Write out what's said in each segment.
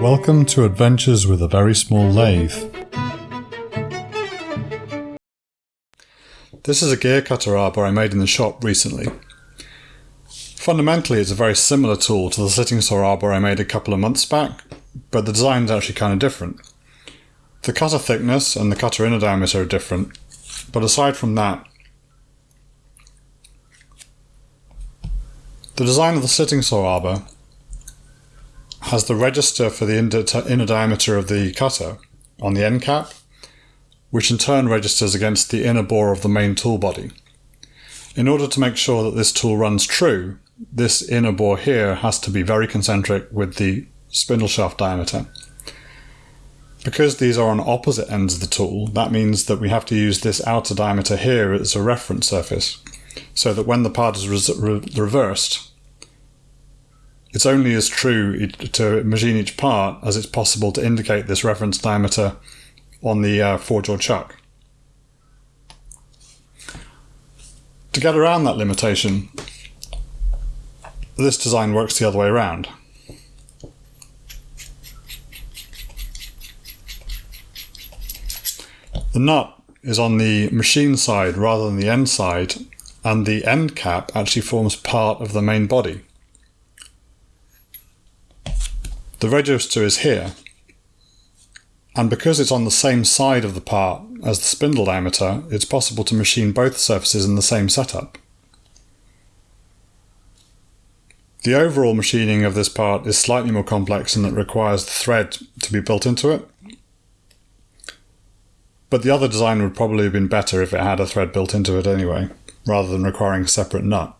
Welcome to Adventures with a Very Small Lathe. This is a gear cutter arbor I made in the shop recently. Fundamentally it's a very similar tool to the slitting saw arbor I made a couple of months back, but the design is actually kind of different. The cutter thickness and the cutter inner diameter are different, but aside from that, the design of the slitting saw arbor has the register for the inner diameter of the cutter on the end cap, which in turn registers against the inner bore of the main tool body. In order to make sure that this tool runs true, this inner bore here has to be very concentric with the spindle shaft diameter. Because these are on opposite ends of the tool, that means that we have to use this outer diameter here as a reference surface, so that when the part is re reversed, it's only as true to machine each part as it's possible to indicate this reference diameter on the uh, four jaw chuck. To get around that limitation, this design works the other way around. The nut is on the machine side rather than the end side, and the end cap actually forms part of the main body. The register is here, and because it's on the same side of the part as the spindle diameter, it's possible to machine both surfaces in the same setup. The overall machining of this part is slightly more complex and it requires the thread to be built into it. But the other design would probably have been better if it had a thread built into it anyway, rather than requiring a separate nut.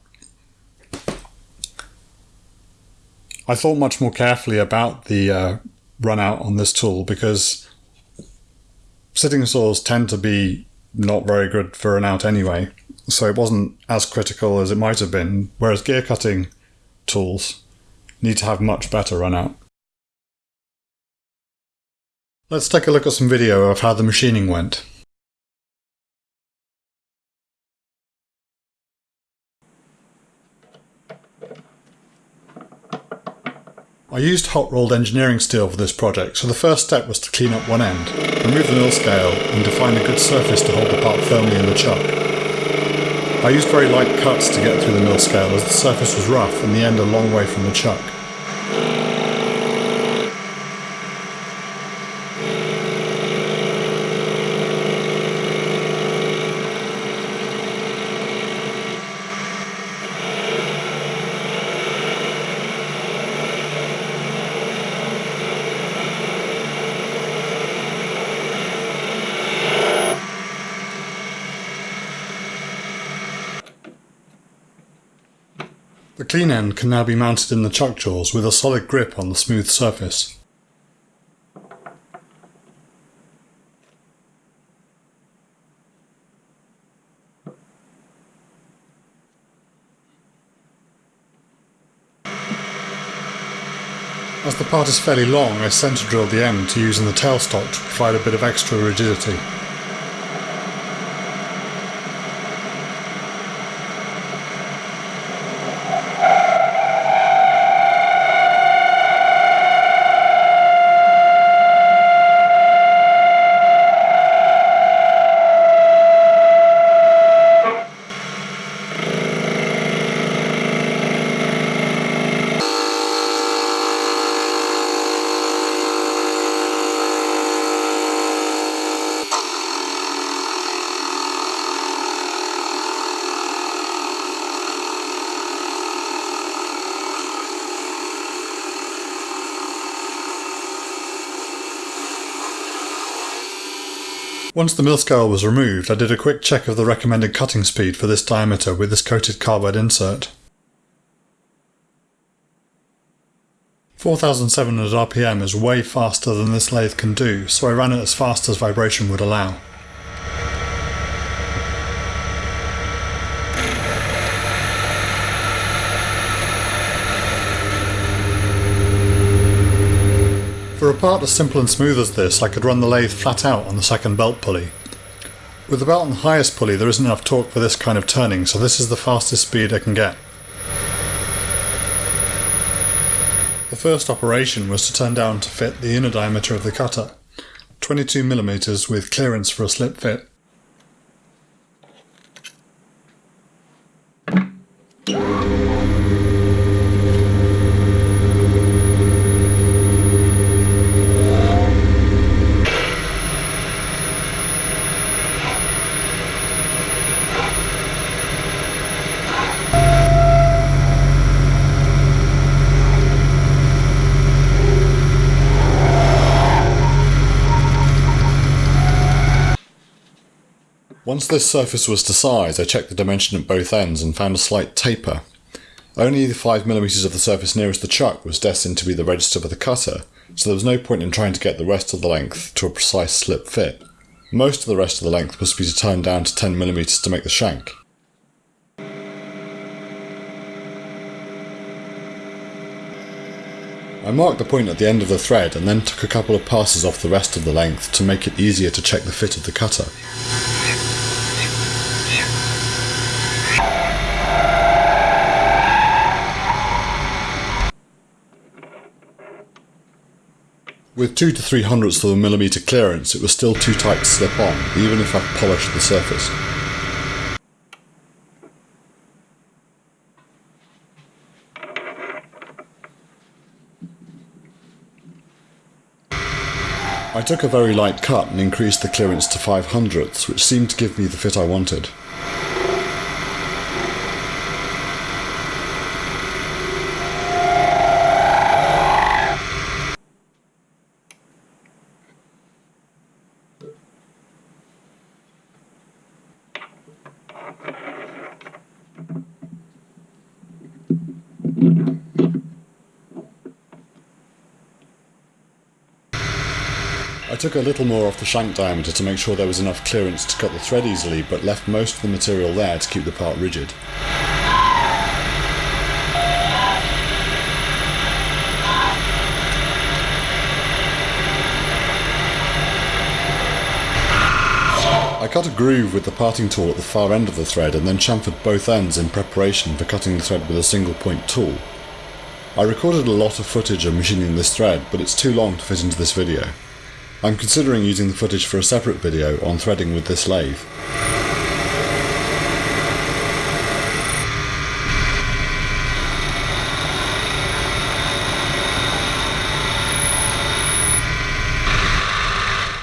I thought much more carefully about the uh, run out on this tool because slitting saws tend to be not very good for an out anyway, so it wasn't as critical as it might have been, whereas gear cutting tools need to have much better run out. Let's take a look at some video of how the machining went. I used hot rolled engineering steel for this project, so the first step was to clean up one end, remove the mill scale and define a good surface to hold the part firmly in the chuck. I used very light cuts to get through the mill scale as the surface was rough and the end a long way from the chuck. Clean end can now be mounted in the chuck jaws with a solid grip on the smooth surface. As the part is fairly long, I centre drilled the end to use in the tailstock to provide a bit of extra rigidity. Once the mill scale was removed, I did a quick check of the recommended cutting speed for this diameter with this coated carbide insert. 4700 RPM is way faster than this lathe can do, so I ran it as fast as vibration would allow. Part as simple and smooth as this, I could run the lathe flat out on the second belt pulley. With the belt on the highest pulley there isn't enough torque for this kind of turning, so this is the fastest speed I can get. The first operation was to turn down to fit the inner diameter of the cutter, 22mm with clearance for a slip fit. Once this surface was to size, I checked the dimension at both ends and found a slight taper. Only the 5mm of the surface nearest the chuck was destined to be the register for the cutter, so there was no point in trying to get the rest of the length to a precise slip fit. Most of the rest of the length must be turned down to 10mm to make the shank. I marked the point at the end of the thread and then took a couple of passes off the rest of the length to make it easier to check the fit of the cutter. With 2 to 3 hundredths of a millimetre clearance, it was still too tight to slip on, even if I polished the surface. I took a very light cut and increased the clearance to 5 hundredths, which seemed to give me the fit I wanted. I took a little more off the shank diameter to make sure there was enough clearance to cut the thread easily, but left most of the material there to keep the part rigid. I cut a groove with the parting tool at the far end of the thread and then chamfered both ends in preparation for cutting the thread with a single point tool. I recorded a lot of footage of machining this thread, but it's too long to fit into this video. I'm considering using the footage for a separate video on threading with this lathe.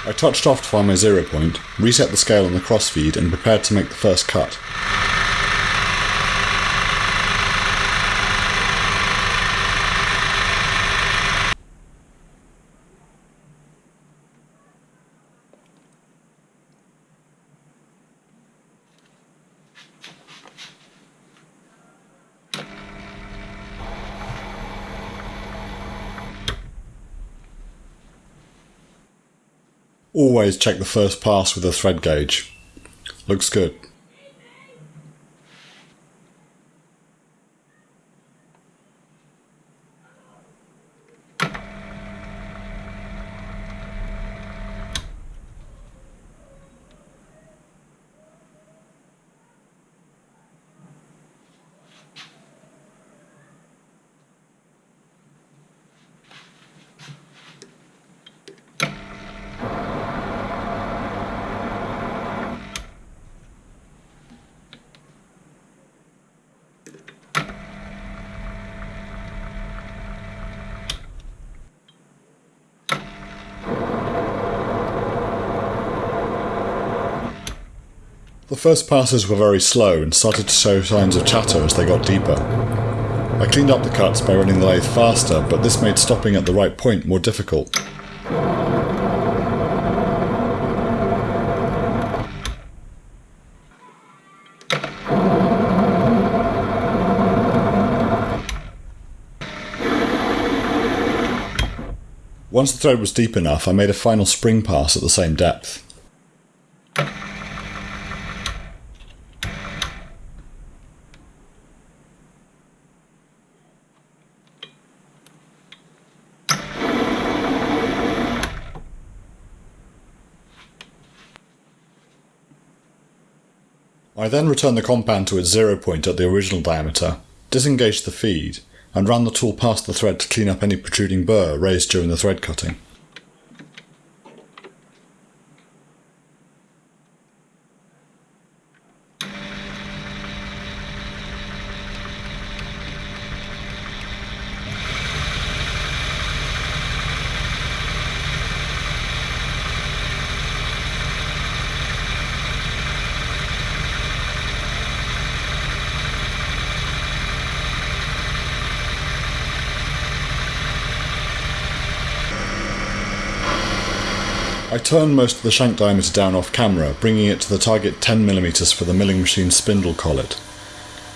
I touched off to find my zero point, reset the scale on the crossfeed and prepared to make the first cut. Always check the first pass with a thread gauge. Looks good. The first passes were very slow and started to show signs of chatter as they got deeper. I cleaned up the cuts by running the lathe faster, but this made stopping at the right point more difficult. Once the thread was deep enough, I made a final spring pass at the same depth. I then return the compound to its zero point at the original diameter, disengage the feed, and run the tool past the thread to clean up any protruding burr raised during the thread cutting. I turn most of the shank diameter down off camera, bringing it to the target 10mm for the milling machine spindle collet.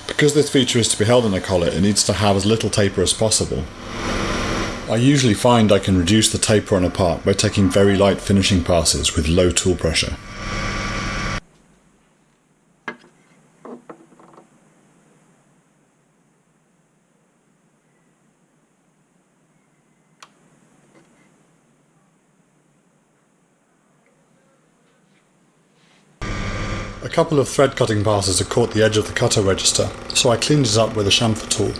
Because this feature is to be held in a collet, it needs to have as little taper as possible. I usually find I can reduce the taper on a part by taking very light finishing passes with low tool pressure. A couple of thread cutting passes had caught the edge of the cutter register, so I cleaned it up with a chamfer tool.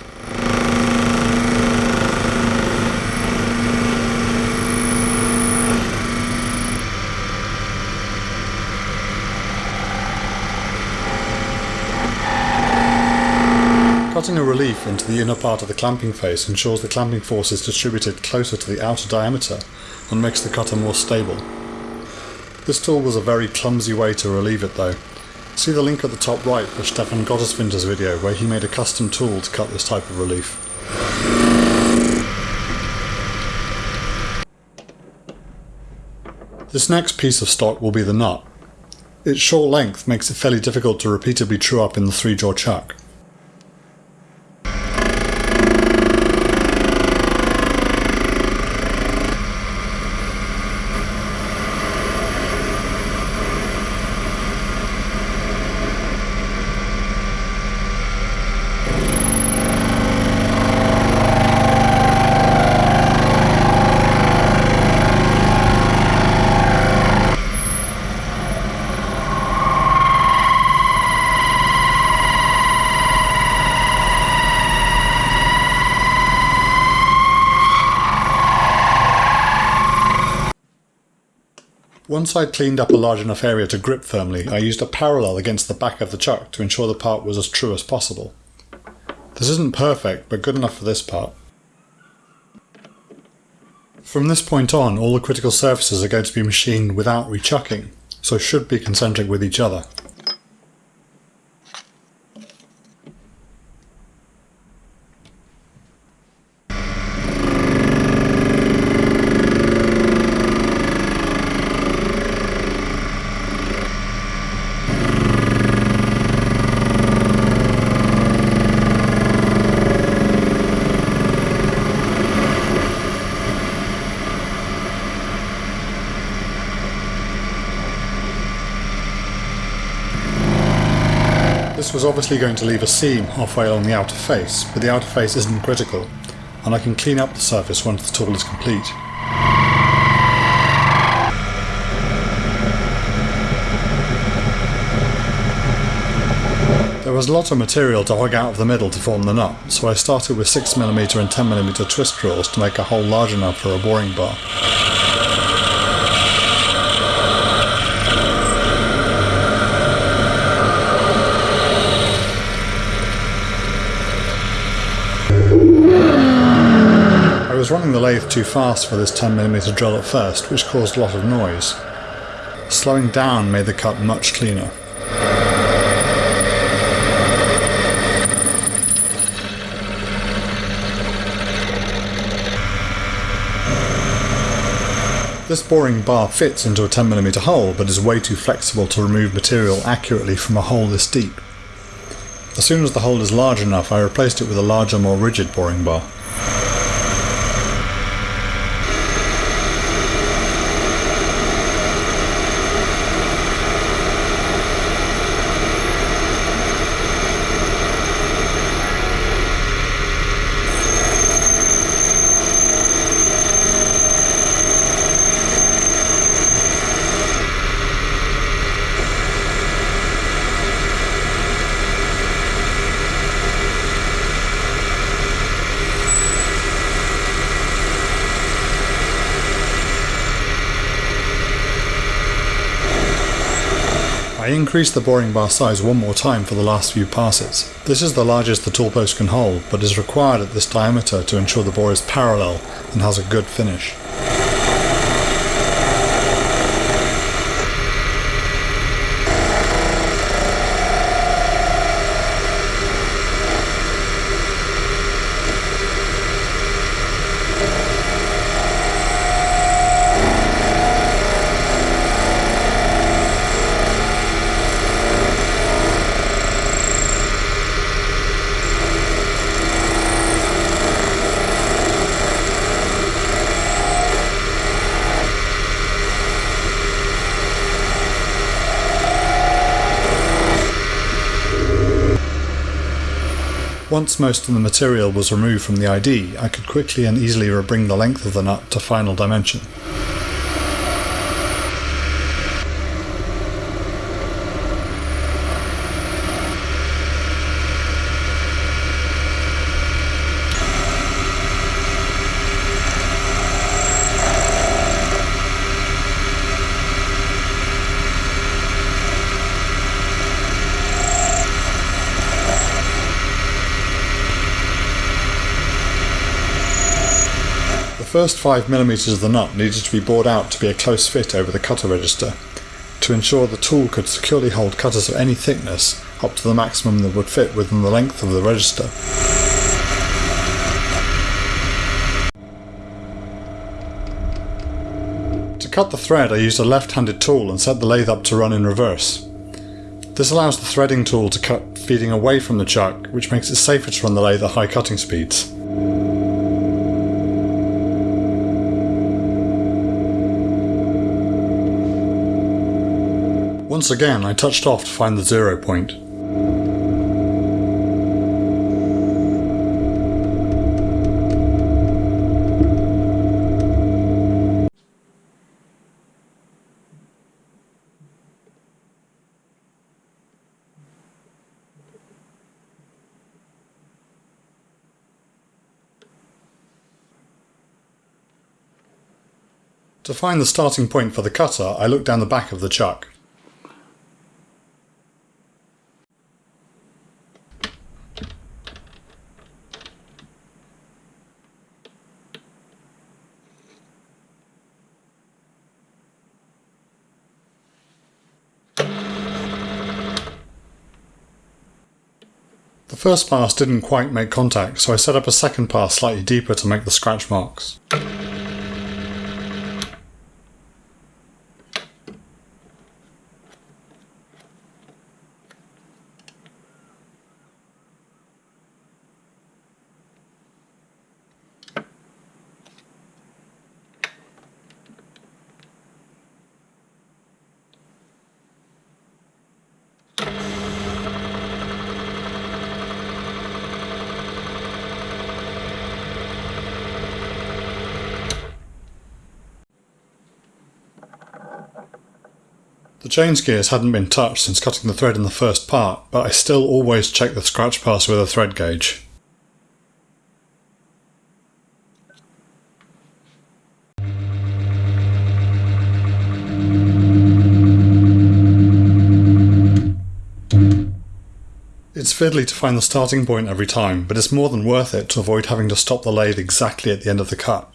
Cutting a relief into the inner part of the clamping face ensures the clamping force is distributed closer to the outer diameter and makes the cutter more stable. This tool was a very clumsy way to relieve it though, See the link at the top right for Stefan Gotteswinter's video where he made a custom tool to cut this type of relief. This next piece of stock will be the nut. Its short length makes it fairly difficult to repeatedly true up in the three-jaw chuck. Once I'd cleaned up a large enough area to grip firmly, I used a parallel against the back of the chuck to ensure the part was as true as possible. This isn't perfect, but good enough for this part. From this point on, all the critical surfaces are going to be machined without rechucking, so should be concentric with each other. Was obviously going to leave a seam halfway along the outer face, but the outer face isn't critical, and I can clean up the surface once the tool is complete. There was a lot of material to hog out of the middle to form the nut, so I started with 6mm and 10mm twist drills to make a hole large enough for a boring bar. was running the too fast for this 10mm drill at first, which caused a lot of noise. Slowing down made the cut much cleaner. This boring bar fits into a 10mm hole but is way too flexible to remove material accurately from a hole this deep. As soon as the hole is large enough I replaced it with a larger more rigid boring bar. Increased the boring bar size one more time for the last few passes. This is the largest the tool post can hold, but is required at this diameter to ensure the bore is parallel and has a good finish. Once most of the material was removed from the ID, I could quickly and easily bring the length of the nut to final dimension. First 5mm of the nut needed to be bored out to be a close fit over the cutter register, to ensure the tool could securely hold cutters of any thickness up to the maximum that would fit within the length of the register. To cut the thread I used a left-handed tool and set the lathe up to run in reverse. This allows the threading tool to cut feeding away from the chuck, which makes it safer to run the lathe at high cutting speeds. Once again I touched off to find the zero point. To find the starting point for the cutter, I looked down the back of the chuck. First pass didn't quite make contact, so I set up a second pass slightly deeper to make the scratch marks. Change gears hadn't been touched since cutting the thread in the first part, but I still always check the scratch pass with a thread gauge. It's fiddly to find the starting point every time, but it's more than worth it to avoid having to stop the lathe exactly at the end of the cut.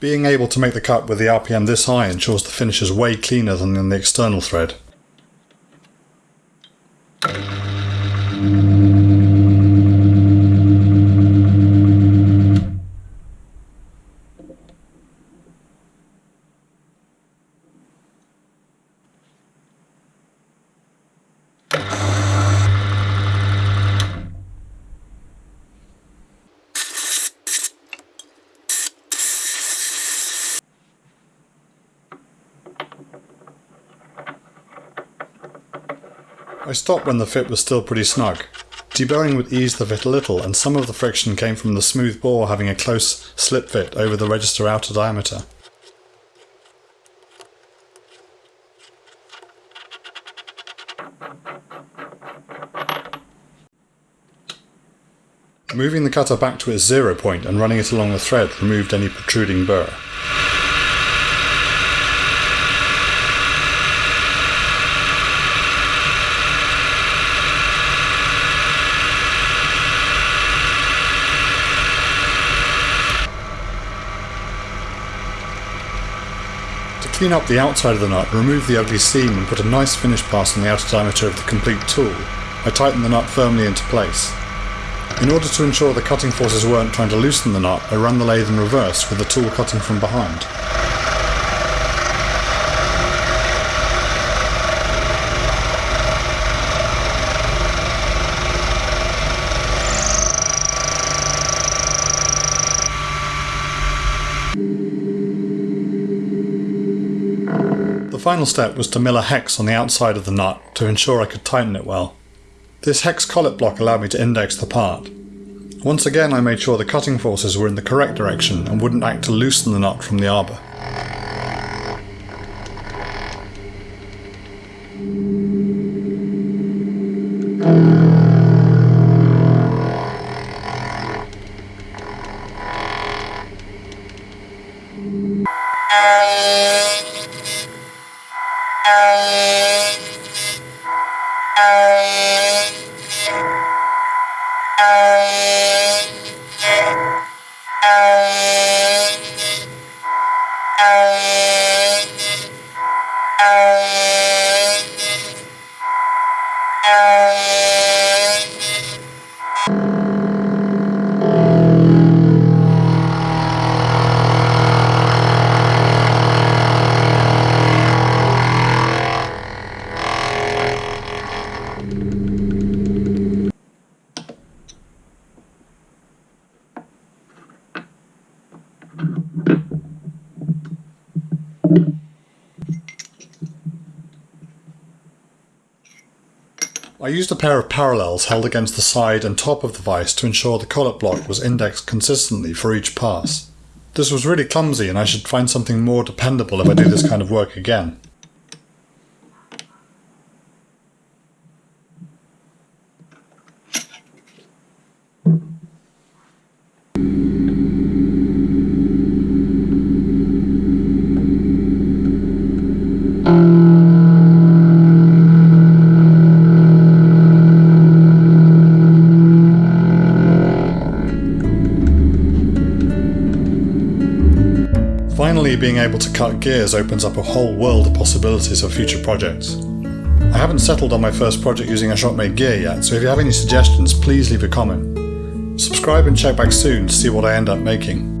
Being able to make the cut with the RPM this high ensures the finish is way cleaner than in the external thread. I stopped when the fit was still pretty snug. Deburring would ease the fit a little and some of the friction came from the smooth bore having a close slip fit over the register outer diameter. Moving the cutter back to its zero point and running it along the thread removed any protruding burr. Clean up the outside of the nut, remove the ugly seam and put a nice finish pass on the outer diameter of the complete tool. I tighten the nut firmly into place. In order to ensure the cutting forces weren't trying to loosen the nut, I run the lathe in reverse with the tool cutting from behind. Final step was to mill a hex on the outside of the nut to ensure I could tighten it well. This hex collet block allowed me to index the part. Once again I made sure the cutting forces were in the correct direction and wouldn't act to loosen the nut from the arbor. Used a pair of parallels held against the side and top of the vise to ensure the collet block was indexed consistently for each pass. This was really clumsy and I should find something more dependable if I do this kind of work again. Being able to cut gears opens up a whole world of possibilities for future projects. I haven't settled on my first project using a Shopmade gear yet, so if you have any suggestions, please leave a comment. Subscribe and check back soon to see what I end up making.